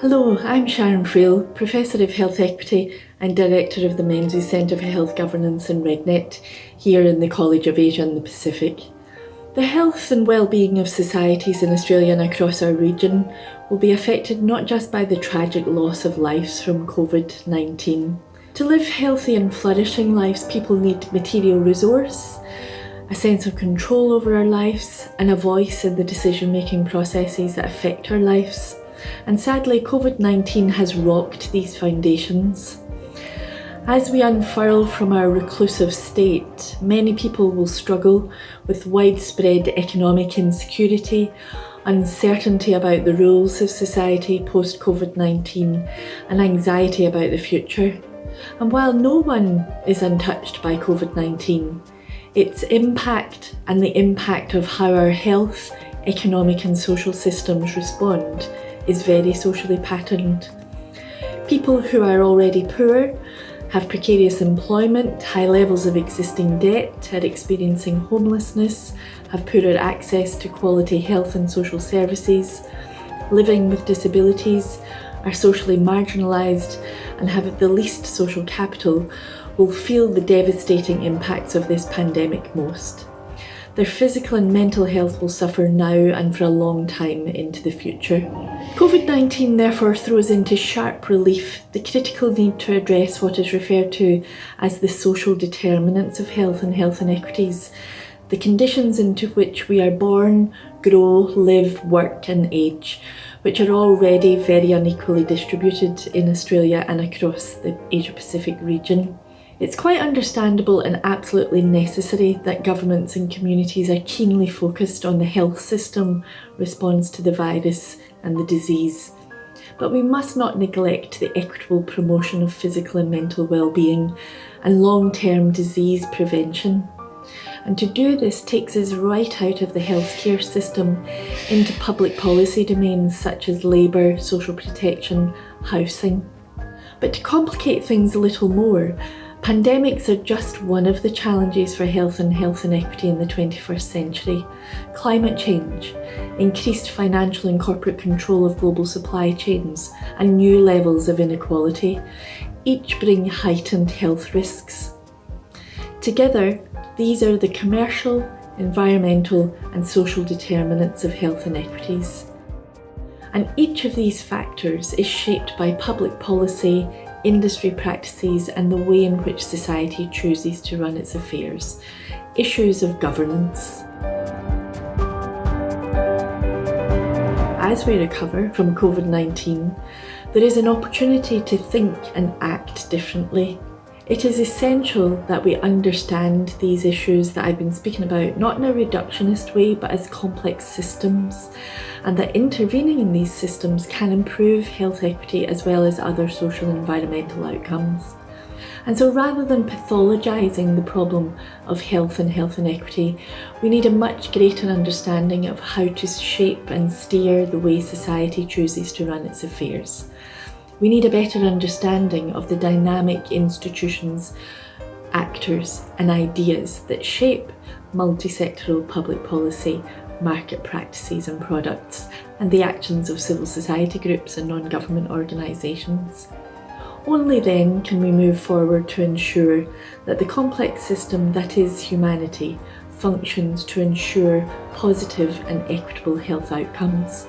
Hello, I'm Sharon Friel, Professor of Health Equity and Director of the Menzies Centre for Health Governance in RegNet, here in the College of Asia and the Pacific. The health and well-being of societies in Australia and across our region will be affected not just by the tragic loss of lives from COVID-19. To live healthy and flourishing lives, people need material resource, a sense of control over our lives, and a voice in the decision-making processes that affect our lives. And sadly, COVID-19 has rocked these foundations. As we unfurl from our reclusive state, many people will struggle with widespread economic insecurity, uncertainty about the rules of society post-COVID-19 and anxiety about the future. And while no one is untouched by COVID-19, its impact and the impact of how our health, economic and social systems respond is very socially patterned. People who are already poor have precarious employment, high levels of existing debt, are experiencing homelessness, have poorer access to quality health and social services, living with disabilities, are socially marginalised and have the least social capital will feel the devastating impacts of this pandemic most. Their physical and mental health will suffer now and for a long time into the future. COVID-19 therefore throws into sharp relief the critical need to address what is referred to as the social determinants of health and health inequities, the conditions into which we are born, grow, live, work and age, which are already very unequally distributed in Australia and across the Asia-Pacific region. It's quite understandable and absolutely necessary that governments and communities are keenly focused on the health system response to the virus and the disease. But we must not neglect the equitable promotion of physical and mental well-being and long-term disease prevention. And to do this takes us right out of the healthcare system into public policy domains such as labour, social protection, housing. But to complicate things a little more, Pandemics are just one of the challenges for health and health inequity in the 21st century. Climate change, increased financial and corporate control of global supply chains, and new levels of inequality, each bring heightened health risks. Together, these are the commercial, environmental and social determinants of health inequities. And each of these factors is shaped by public policy, industry practices and the way in which society chooses to run its affairs, issues of governance. As we recover from COVID-19, there is an opportunity to think and act differently. It is essential that we understand these issues that I've been speaking about, not in a reductionist way, but as complex systems, and that intervening in these systems can improve health equity as well as other social and environmental outcomes. And so rather than pathologising the problem of health and health inequity, we need a much greater understanding of how to shape and steer the way society chooses to run its affairs. We need a better understanding of the dynamic institutions, actors and ideas that shape multi-sectoral public policy, market practices and products, and the actions of civil society groups and non-government organisations. Only then can we move forward to ensure that the complex system that is humanity functions to ensure positive and equitable health outcomes.